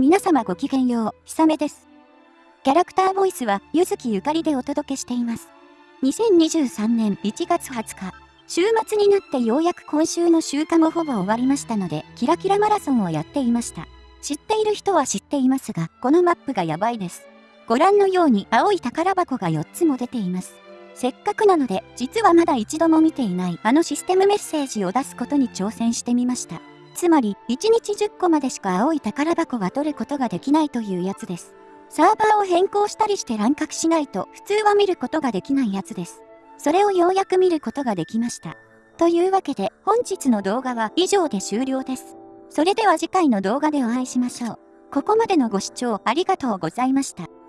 皆様ごきげんよう、ひさめです。キャラクターボイスは、ゆずきゆかりでお届けしています。2023年1月20日、週末になってようやく今週の週間もほぼ終わりましたので、キラキラマラソンをやっていました。知っている人は知っていますが、このマップがやばいです。ご覧のように青い宝箱が4つも出ています。せっかくなので、実はまだ一度も見ていないあのシステムメッセージを出すことに挑戦してみました。つまり、1日10個までしか青い宝箱が取ることができないというやつです。サーバーを変更したりして乱獲しないと普通は見ることができないやつです。それをようやく見ることができました。というわけで本日の動画は以上で終了です。それでは次回の動画でお会いしましょう。ここまでのご視聴ありがとうございました。